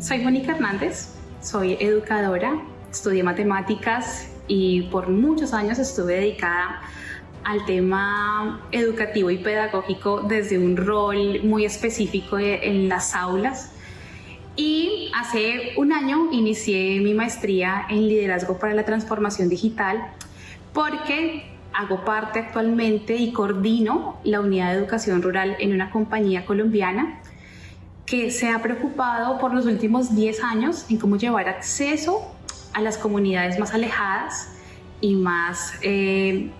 Soy Mónica Hernández, soy educadora, estudié matemáticas y por muchos años estuve dedicada al tema educativo y pedagógico desde un rol muy específico en las aulas. Y hace un año inicié mi maestría en liderazgo para la transformación digital porque hago parte actualmente y coordino la unidad de educación rural en una compañía colombiana que se ha preocupado por los últimos 10 años en cómo llevar acceso a las comunidades más alejadas y más eh,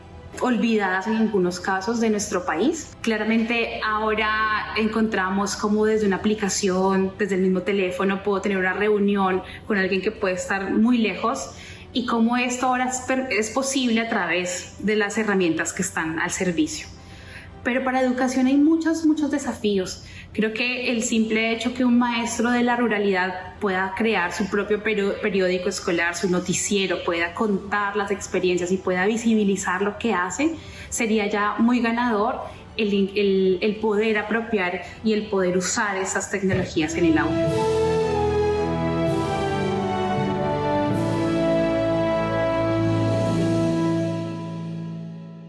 olvidadas en algunos casos de nuestro país. Claramente ahora encontramos cómo desde una aplicación, desde el mismo teléfono, puedo tener una reunión con alguien que puede estar muy lejos y cómo esto ahora es posible a través de las herramientas que están al servicio. Pero para educación hay muchos, muchos desafíos. Creo que el simple hecho que un maestro de la ruralidad pueda crear su propio periódico escolar, su noticiero, pueda contar las experiencias y pueda visibilizar lo que hace, sería ya muy ganador el, el poder apropiar y el poder usar esas tecnologías en el aula.